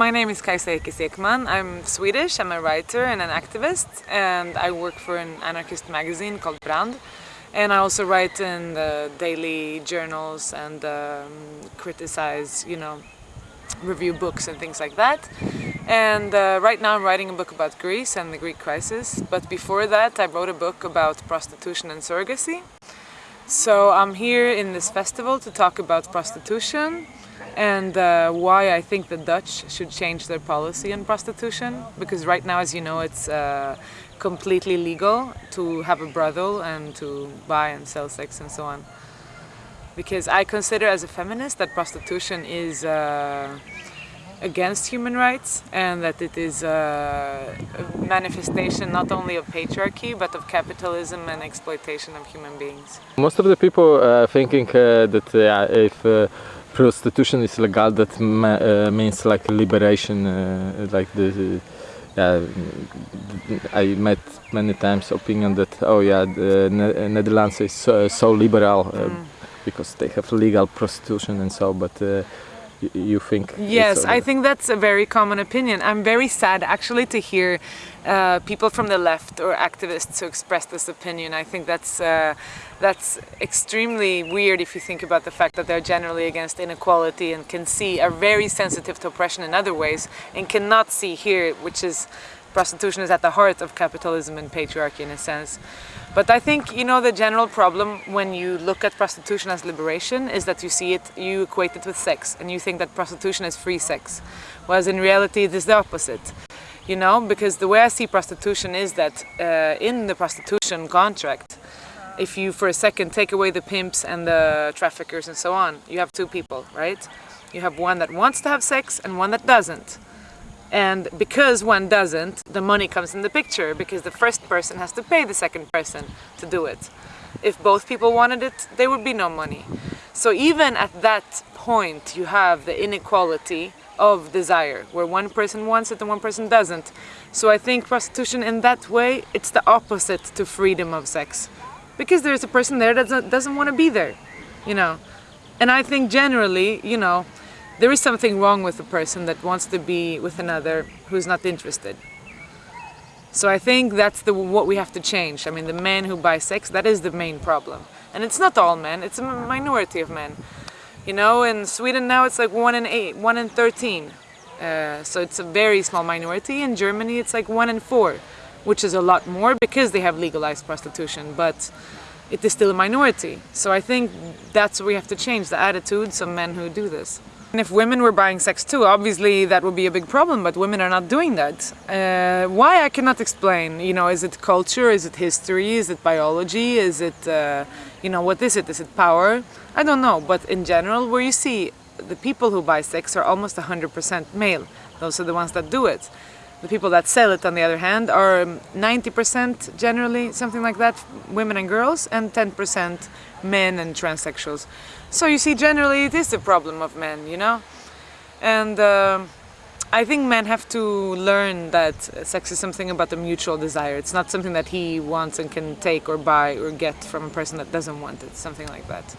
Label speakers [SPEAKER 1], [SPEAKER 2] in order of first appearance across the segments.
[SPEAKER 1] my name is Kajsa Ekis Ekman. I'm Swedish, I'm a writer and an activist and I work for an anarchist magazine called Brand. And I also write in the daily journals and um, criticize, you know, review books and things like that. And uh, right now I'm writing a book about Greece and the Greek crisis. But before that I wrote a book about prostitution and surrogacy. So I'm here in this festival to talk about prostitution and uh, why I think the Dutch should change their policy on prostitution because right now as you know it's uh, completely legal to have a brothel and to buy and sell sex and so on because I consider as a feminist that prostitution is uh, against human rights and that it is a manifestation not only of patriarchy but of capitalism and exploitation of human beings.
[SPEAKER 2] Most of the people are thinking uh, that uh, if uh, prostitution is legal, that uh, means like liberation, uh, like the. Uh, I met many times opinion that oh yeah, the ne Netherlands is so, so liberal mm. because they have legal prostitution and so, but you think
[SPEAKER 1] yes i think that's a very common opinion. I'm very sad actually to hear uh, people from the left or activists who express this opinion. I think that's uh, that's extremely weird if you think about the fact that they're generally against inequality and can see are very sensitive to oppression in other ways and cannot see here which is prostitution is at the heart of capitalism and patriarchy in a sense but I think, you know, the general problem when you look at prostitution as liberation is that you see it, you equate it with sex and you think that prostitution is free sex. Whereas in reality it is the opposite. You know, because the way I see prostitution is that uh, in the prostitution contract, if you for a second take away the pimps and the traffickers and so on, you have two people, right? You have one that wants to have sex and one that doesn't. And because one doesn't, the money comes in the picture because the first person has to pay the second person to do it. If both people wanted it, there would be no money. So even at that point, you have the inequality of desire, where one person wants it and one person doesn't. So I think prostitution in that way, it's the opposite to freedom of sex. Because there's a person there that doesn't, doesn't want to be there, you know. And I think generally, you know, there is something wrong with a person that wants to be with another who's not interested. So I think that's the what we have to change. I mean, the men who buy sex, that is the main problem. And it's not all men, it's a minority of men. You know, in Sweden now it's like 1 in 8, 1 in 13. Uh, so it's a very small minority. In Germany it's like 1 in 4, which is a lot more because they have legalized prostitution. But it is still a minority. So I think that's what we have to change, the attitudes of men who do this. And if women were buying sex too, obviously that would be a big problem, but women are not doing that. Uh, why I cannot explain, you know, is it culture, is it history, is it biology, is it, uh, you know, what is it, is it power? I don't know, but in general, where you see the people who buy sex are almost 100% male. Those are the ones that do it. The people that sell it, on the other hand, are 90% generally, something like that, women and girls, and 10% men and transsexuals. So you see, generally it is the problem of men, you know? And uh, I think men have to learn that sex is something about the mutual desire. It's not something that he wants and can take or buy or get from a person that doesn't want it, something like that.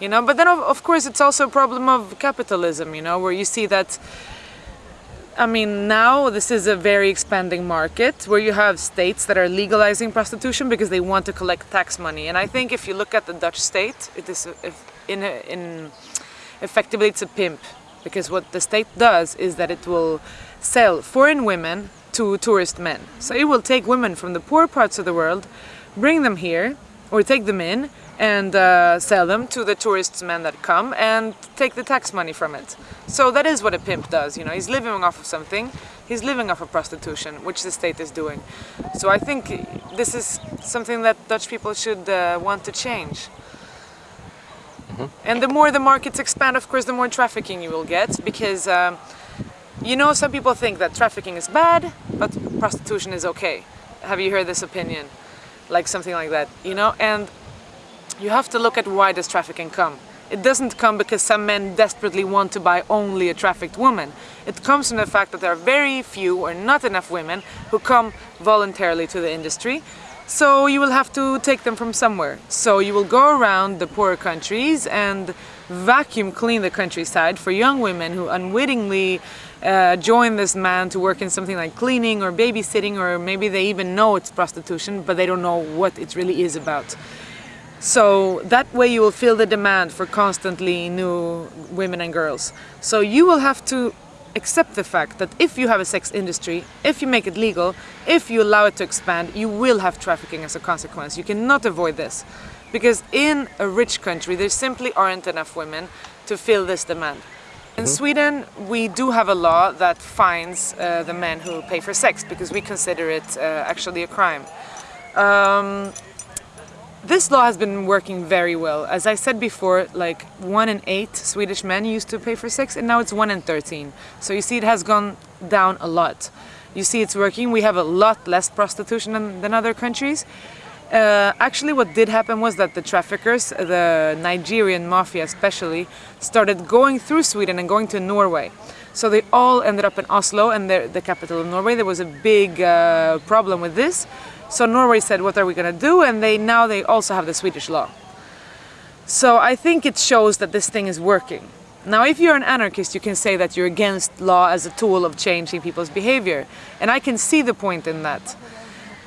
[SPEAKER 1] You know, but then of, of course it's also a problem of capitalism, you know, where you see that I mean, now this is a very expanding market where you have states that are legalizing prostitution because they want to collect tax money. And I think if you look at the Dutch state, it is in, in effectively it's a pimp because what the state does is that it will sell foreign women to tourist men. So it will take women from the poor parts of the world, bring them here, or take them in, and uh, sell them to the tourists men that come and take the tax money from it. So that is what a pimp does, you know, he's living off of something, he's living off of prostitution, which the state is doing. So I think this is something that Dutch people should uh, want to change. Mm -hmm. And the more the markets expand, of course, the more trafficking you will get because, um, you know, some people think that trafficking is bad, but prostitution is okay. Have you heard this opinion? Like something like that, you know? And you have to look at why does trafficking come. It doesn't come because some men desperately want to buy only a trafficked woman. It comes from the fact that there are very few or not enough women who come voluntarily to the industry. So you will have to take them from somewhere. So you will go around the poorer countries and vacuum clean the countryside for young women who unwittingly uh, join this man to work in something like cleaning or babysitting, or maybe they even know it's prostitution, but they don't know what it really is about. So that way you will feel the demand for constantly new women and girls. So you will have to accept the fact that if you have a sex industry, if you make it legal, if you allow it to expand, you will have trafficking as a consequence. You cannot avoid this. Because in a rich country, there simply aren't enough women to fill this demand. In Sweden, we do have a law that fines uh, the men who pay for sex because we consider it uh, actually a crime. Um, this law has been working very well. As I said before, like one in eight Swedish men used to pay for sex and now it's one in 13. So you see it has gone down a lot. You see it's working. We have a lot less prostitution than, than other countries. Uh, actually what did happen was that the traffickers, the Nigerian mafia especially, started going through Sweden and going to Norway. So they all ended up in Oslo and the capital of Norway. There was a big uh, problem with this. So Norway said, what are we going to do? And they now they also have the Swedish law. So I think it shows that this thing is working. Now, if you're an anarchist, you can say that you're against law as a tool of changing people's behavior. And I can see the point in that.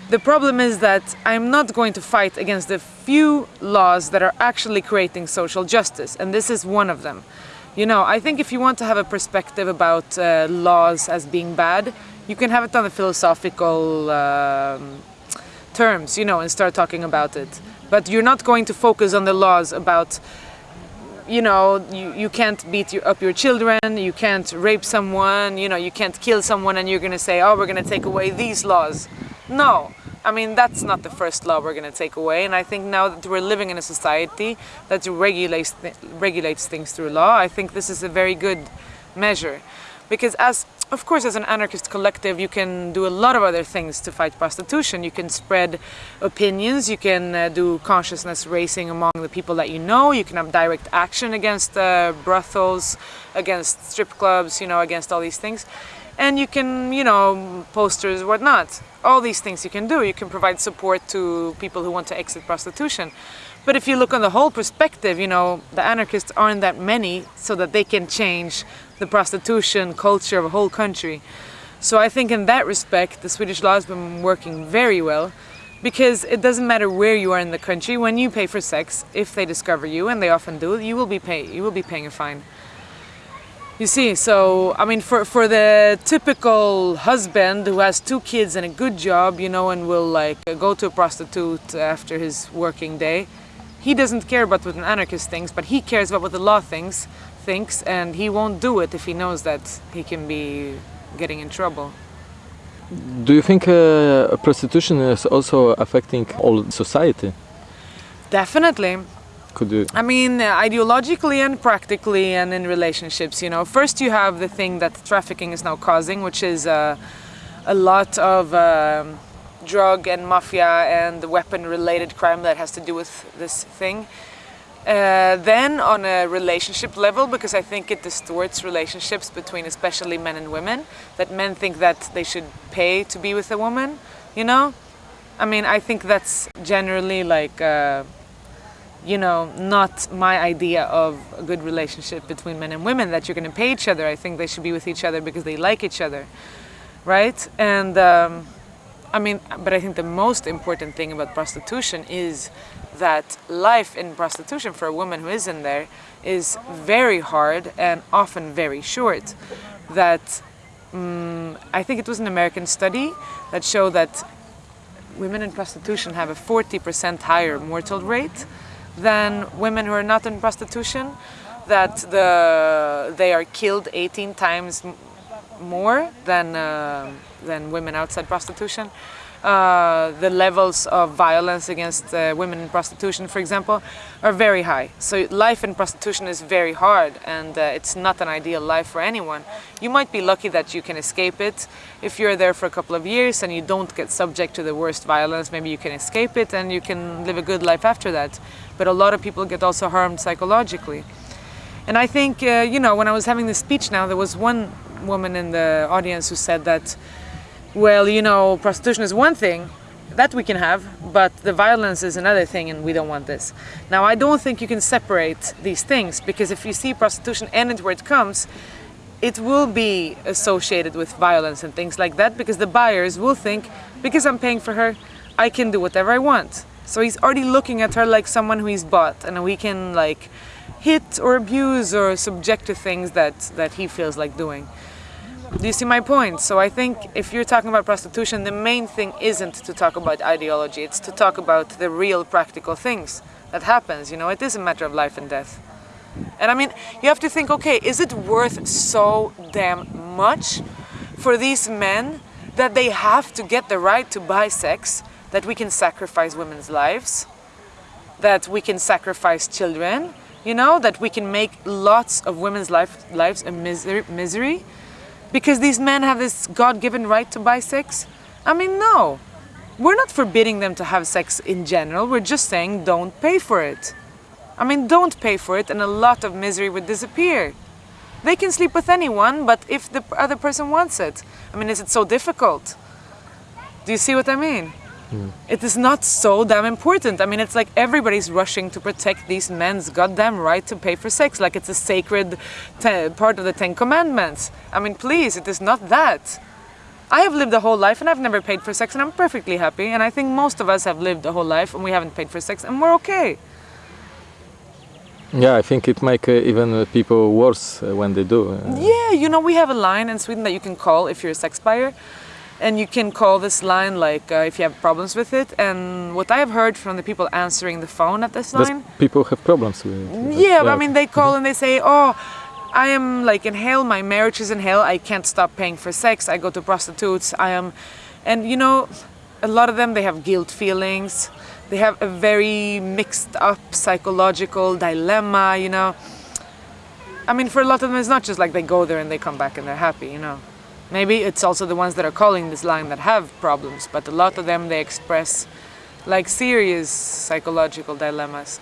[SPEAKER 1] The problem is that I'm not going to fight against the few laws that are actually creating social justice, and this is one of them. You know, I think if you want to have a perspective about uh, laws as being bad, you can have it on the philosophical um, terms, you know, and start talking about it. But you're not going to focus on the laws about, you know, you, you can't beat your, up your children, you can't rape someone, you know, you can't kill someone and you're going to say, oh, we're going to take away these laws. No. I mean, that's not the first law we're going to take away. And I think now that we're living in a society that regulates, th regulates things through law, I think this is a very good measure. Because as of course, as an anarchist collective, you can do a lot of other things to fight prostitution. You can spread opinions, you can uh, do consciousness raising among the people that you know, you can have direct action against uh, brothels, against strip clubs, you know, against all these things. And you can, you know, posters, whatnot. All these things you can do. You can provide support to people who want to exit prostitution. But if you look on the whole perspective, you know, the anarchists aren't that many so that they can change the prostitution culture of a whole country. So I think in that respect, the Swedish law has been working very well because it doesn't matter where you are in the country, when you pay for sex, if they discover you, and they often do, you will be, pay, you will be paying a fine. You see, so, I mean, for, for the typical husband who has two kids and a good job, you know, and will like go to a prostitute after his working day, he doesn't care about what an anarchist thinks, but he cares about what the law thinks, thinks and he won't do it if he knows that he can be getting in trouble.
[SPEAKER 2] Do you think uh, prostitution is also affecting all society?
[SPEAKER 1] Definitely.
[SPEAKER 2] Could?
[SPEAKER 1] I mean, ideologically and practically and in relationships, you know. First you have the thing that trafficking is now causing, which is uh, a lot of um, drug and mafia and weapon-related crime that has to do with this thing. Uh, then on a relationship level, because I think it distorts relationships between especially men and women, that men think that they should pay to be with a woman, you know? I mean, I think that's generally like, uh, you know, not my idea of a good relationship between men and women, that you're going to pay each other. I think they should be with each other because they like each other, right? And um, I mean, but I think the most important thing about prostitution is that life in prostitution for a woman who is in there is very hard and often very short. That um, I think it was an American study that showed that women in prostitution have a 40% higher mortal rate than women who are not in prostitution, that the, they are killed 18 times more than, uh, than women outside prostitution. Uh, the levels of violence against uh, women in prostitution, for example, are very high. So life in prostitution is very hard and uh, it's not an ideal life for anyone. You might be lucky that you can escape it. If you're there for a couple of years and you don't get subject to the worst violence, maybe you can escape it and you can live a good life after that. But a lot of people get also harmed psychologically. And I think, uh, you know, when I was having this speech now, there was one woman in the audience who said that well, you know, prostitution is one thing, that we can have, but the violence is another thing and we don't want this. Now, I don't think you can separate these things because if you see prostitution and where it comes, it will be associated with violence and things like that because the buyers will think because I'm paying for her, I can do whatever I want. So he's already looking at her like someone who he's bought and we can like hit or abuse or subject to things that, that he feels like doing. Do you see my point? So I think if you're talking about prostitution, the main thing isn't to talk about ideology, it's to talk about the real practical things that happens, you know, it is a matter of life and death. And I mean, you have to think, okay, is it worth so damn much for these men that they have to get the right to buy sex, that we can sacrifice women's lives, that we can sacrifice children, you know, that we can make lots of women's life, lives a misery, misery because these men have this God-given right to buy sex? I mean, no. We're not forbidding them to have sex in general, we're just saying don't pay for it. I mean, don't pay for it and a lot of misery would disappear. They can sleep with anyone, but if the other person wants it. I mean, is it so difficult? Do you see what I mean? Mm. It is not so damn important. I mean, it's like everybody's rushing to protect these men's goddamn right to pay for sex, like it's a sacred part of the Ten Commandments. I mean, please, it is not that. I have lived a whole life and I've never paid for sex and I'm perfectly happy. And I think most of us have lived a whole life and we haven't paid for sex and we're okay.
[SPEAKER 2] Yeah, I think it make uh, even uh, people worse uh, when they do. Uh.
[SPEAKER 1] Yeah, you know, we have a line in Sweden that you can call if you're a sex buyer. And you can call this line like uh, if you have problems with it. And what I have heard from the people answering the phone at this line.
[SPEAKER 2] Does people have problems with
[SPEAKER 1] it. Yeah, yeah. I mean, they call and they say, oh, I am like in hell, my marriage is in hell, I can't stop paying for sex, I go to prostitutes, I am. And you know, a lot of them, they have guilt feelings they have a very mixed up psychological dilemma, you know. I mean, for a lot of them, it's not just like they go there and they come back and they're happy, you know. Maybe it's also the ones that are calling this line that have problems, but a lot of them, they express like serious psychological dilemmas.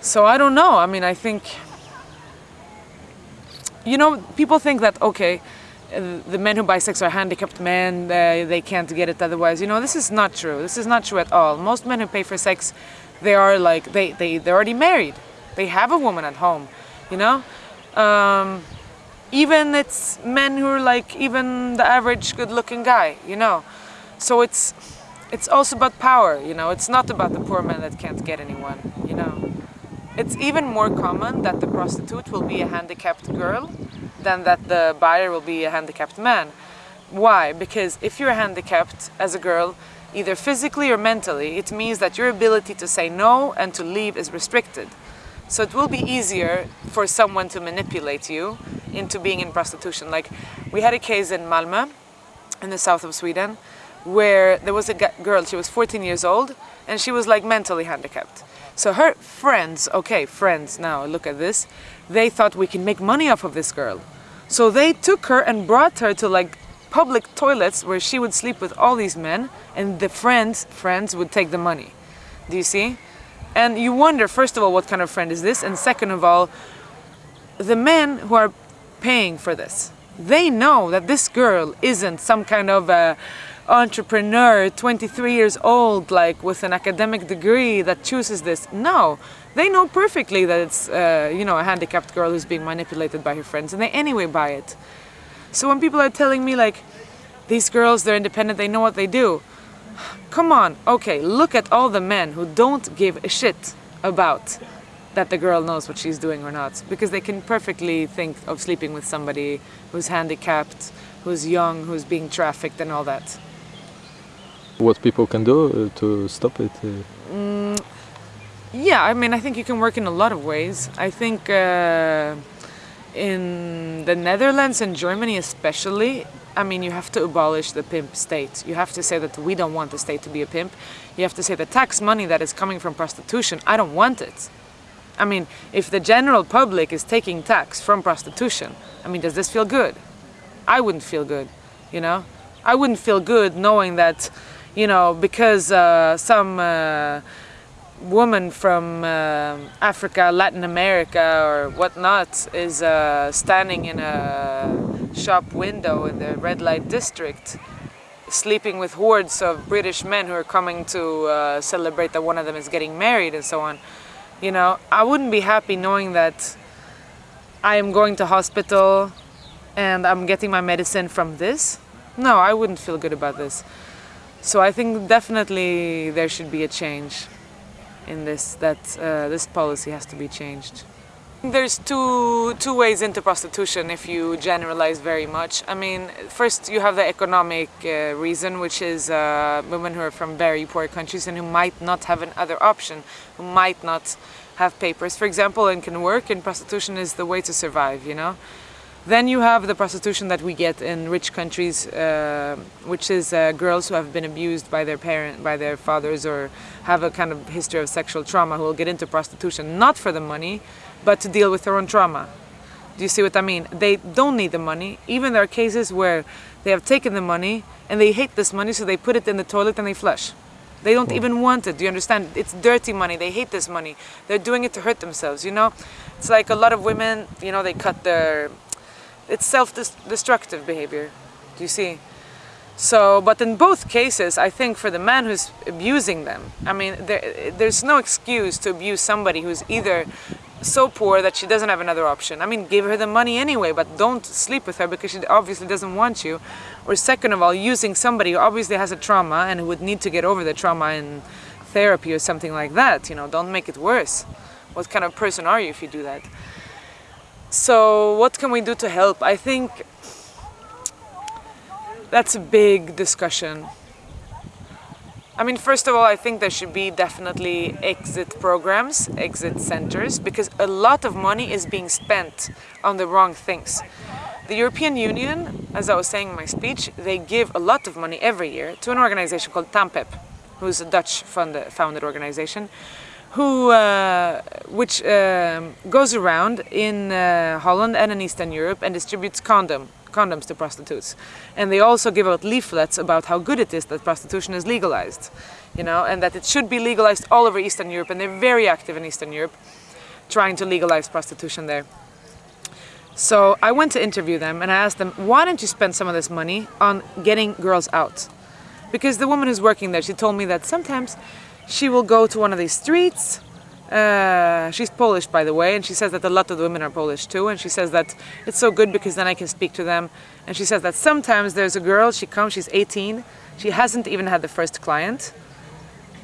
[SPEAKER 1] So I don't know. I mean, I think, you know, people think that, okay, the men who buy sex are handicapped men, they can't get it otherwise. You know, this is not true. This is not true at all. Most men who pay for sex, they are like, they, they, they're already married. They have a woman at home, you know? Um, even it's men who are like even the average good looking guy, you know? So it's, it's also about power, you know? It's not about the poor man that can't get anyone, you know? It's even more common that the prostitute will be a handicapped girl than that the buyer will be a handicapped man. Why? Because if you're handicapped as a girl, either physically or mentally, it means that your ability to say no and to leave is restricted. So it will be easier for someone to manipulate you into being in prostitution. Like we had a case in Malmö, in the south of Sweden, where there was a girl, she was 14 years old, and she was like mentally handicapped. So her friends, okay, friends now, look at this, they thought we can make money off of this girl. So they took her and brought her to like public toilets where she would sleep with all these men and the friends friends would take the money. Do you see? And you wonder, first of all, what kind of friend is this? And second of all, the men who are paying for this, they know that this girl isn't some kind of a entrepreneur, 23 years old, like with an academic degree that chooses this. No, they know perfectly that it's, uh, you know, a handicapped girl who's being manipulated by her friends and they anyway buy it. So when people are telling me like, these girls, they're independent, they know what they do. Come on, okay, look at all the men who don't give a shit about that the girl knows what she's doing or not. Because they can perfectly think of sleeping with somebody who's handicapped, who's young, who's being trafficked and all that.
[SPEAKER 2] What people can do uh, to stop it? Uh...
[SPEAKER 1] Mm, yeah, I mean, I think you can work in a lot of ways. I think uh, in the Netherlands and Germany especially, I mean, you have to abolish the pimp state. You have to say that we don't want the state to be a pimp. You have to say the tax money that is coming from prostitution, I don't want it. I mean, if the general public is taking tax from prostitution, I mean, does this feel good? I wouldn't feel good, you know? I wouldn't feel good knowing that, you know, because uh, some uh, woman from uh, Africa, Latin America or whatnot is uh, standing in a shop window in the red light district sleeping with hordes of British men who are coming to uh, celebrate that one of them is getting married and so on. You know, I wouldn't be happy knowing that I am going to hospital and I'm getting my medicine from this, no, I wouldn't feel good about this. So I think definitely there should be a change in this, that uh, this policy has to be changed. There's two, two ways into prostitution if you generalize very much. I mean, first you have the economic uh, reason, which is uh, women who are from very poor countries and who might not have another option, who might not have papers, for example, and can work, and prostitution is the way to survive, you know? Then you have the prostitution that we get in rich countries, uh, which is uh, girls who have been abused by their parent, by their fathers, or have a kind of history of sexual trauma who will get into prostitution, not for the money, but to deal with their own trauma. Do you see what I mean? They don't need the money. Even there are cases where they have taken the money and they hate this money, so they put it in the toilet and they flush. They don't hmm. even want it. Do you understand? It's dirty money. They hate this money. They're doing it to hurt themselves, you know? It's like a lot of women, you know, they cut their. It's self destructive behavior. Do you see? So, but in both cases, I think for the man who's abusing them, I mean, there, there's no excuse to abuse somebody who's either so poor that she doesn't have another option. I mean, give her the money anyway, but don't sleep with her because she obviously doesn't want you. Or second of all, using somebody who obviously has a trauma and who would need to get over the trauma in therapy or something like that. You know, don't make it worse. What kind of person are you if you do that? So what can we do to help? I think that's a big discussion. I mean, first of all, I think there should be definitely exit programs, exit centers, because a lot of money is being spent on the wrong things. The European Union, as I was saying in my speech, they give a lot of money every year to an organization called TAMPEP, who's a Dutch funded, founded organization, who, uh, which um, goes around in uh, Holland and in Eastern Europe and distributes condom condoms to prostitutes. And they also give out leaflets about how good it is that prostitution is legalized, you know, and that it should be legalized all over Eastern Europe. And they're very active in Eastern Europe, trying to legalize prostitution there. So I went to interview them and I asked them, why don't you spend some of this money on getting girls out? Because the woman who's working there, she told me that sometimes she will go to one of these streets uh, she's Polish, by the way, and she says that a lot of the women are Polish too. And she says that it's so good because then I can speak to them. And she says that sometimes there's a girl, she comes, she's 18, she hasn't even had the first client,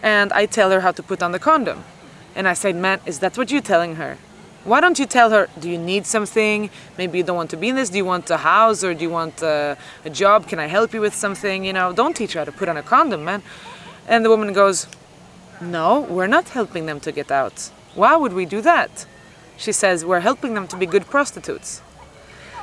[SPEAKER 1] and I tell her how to put on the condom. And I said, man, is that what you're telling her? Why don't you tell her, do you need something? Maybe you don't want to be in this. Do you want a house or do you want a, a job? Can I help you with something? You know, don't teach her how to put on a condom, man. And the woman goes, no, we're not helping them to get out. Why would we do that? She says, we're helping them to be good prostitutes.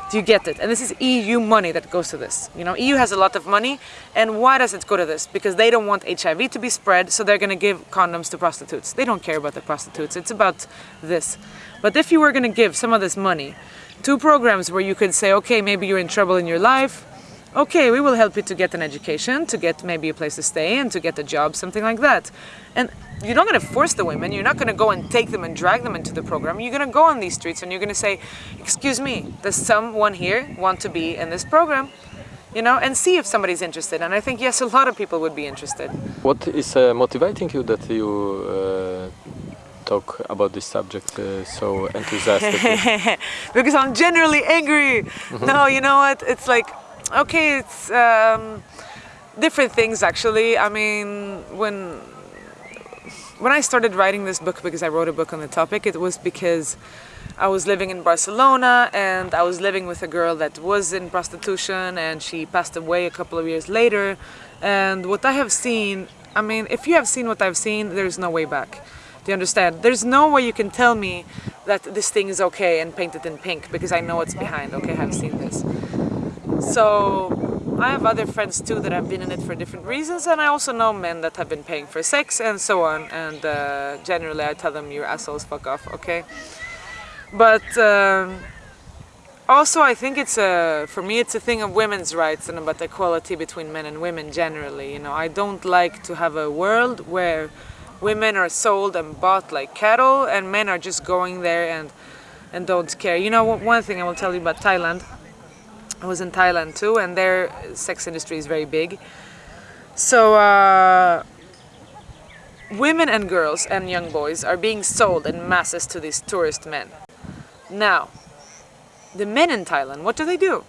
[SPEAKER 1] Do you get it? And this is EU money that goes to this. You know, EU has a lot of money, and why does it go to this? Because they don't want HIV to be spread, so they're going to give condoms to prostitutes. They don't care about the prostitutes. It's about this. But if you were going to give some of this money to programs where you could say, okay, maybe you're in trouble in your life, okay, we will help you to get an education, to get maybe a place to stay and to get a job, something like that. And you're not going to force the women, you're not going to go and take them and drag them into the program. You're going to go on these streets and you're going to say, excuse me, does someone here want to be in this program? You know, and see if somebody's interested. And I think, yes, a lot of people would be interested.
[SPEAKER 2] What is uh, motivating you that you uh, talk about this subject uh, so enthusiastically?
[SPEAKER 1] because I'm generally angry. Mm-hmm. no, you know what? It's like Okay, it's um, different things actually. I mean, when when I started writing this book, because I wrote a book on the topic, it was because I was living in Barcelona and I was living with a girl that was in prostitution and she passed away a couple of years later. And what I have seen, I mean, if you have seen what I've seen, there's no way back. Do you understand? There's no way you can tell me that this thing is okay and paint it in pink because I know what's behind. Okay, I've seen this. So I have other friends too that have been in it for different reasons and I also know men that have been paying for sex and so on and uh, generally I tell them you're assholes, fuck off, okay? But um, also I think it's a, for me it's a thing of women's rights and about equality between men and women generally, you know. I don't like to have a world where women are sold and bought like cattle and men are just going there and and don't care. You know, one thing I will tell you about Thailand I was in Thailand too, and their sex industry is very big. So uh, women and girls and young boys are being sold in masses to these tourist men. Now, the men in Thailand, what do they do?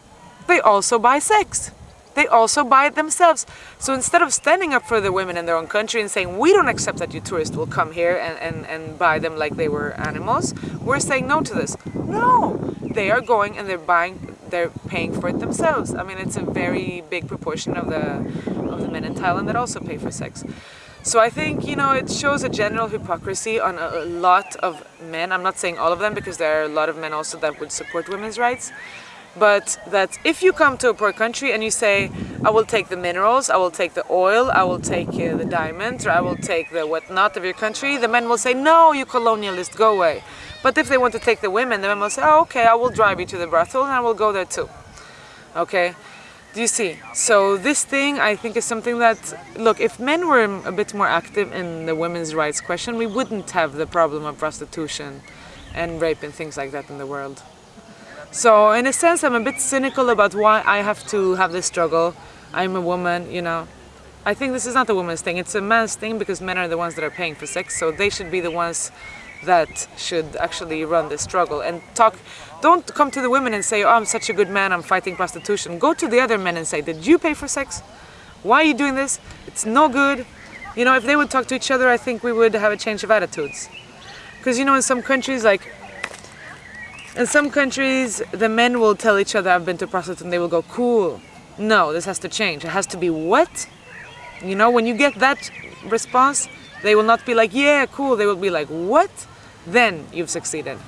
[SPEAKER 1] They also buy sex. They also buy it themselves. So instead of standing up for the women in their own country and saying, we don't accept that you tourists will come here and, and, and buy them like they were animals, we're saying no to this. No, they are going and they're buying, they're paying for it themselves. I mean, it's a very big proportion of the, of the men in Thailand that also pay for sex. So I think, you know, it shows a general hypocrisy on a, lot of men. I'm not saying all of them because there are a lot of men also that would support women's rights but that if you come to a poor country and you say, I will take the minerals, I will take the oil, I will take uh, the diamonds, or I will take the whatnot of your country, the men will say, no, you colonialist, go away. But if they want to take the women, the men will say, oh, okay, I will drive you to the brothel and I will go there too. Okay? Do you see? So this thing, I think, is something that, look, if men were a bit more active in the women's rights question, we wouldn't have the problem of prostitution and rape and things like that in the world. So in a sense, I'm a bit cynical about why I have to have this struggle. I'm a woman, you know. I think this is not a woman's thing, it's a man's thing because men are the ones that are paying for sex, so they should be the ones that should actually run this struggle and talk. Don't come to the women and say, oh, I'm such a good man, I'm fighting prostitution. Go to the other men and say, did you pay for sex? Why are you doing this? It's no good. You know, if they would talk to each other, I think we would have a change of attitudes. Because, you know, in some countries, like in some countries, the men will tell each other, I've been to prostitute, and they will go, cool. No, this has to change. It has to be what? You know, when you get that response, they will not be like, yeah, cool. They will be like, what? Then you've succeeded.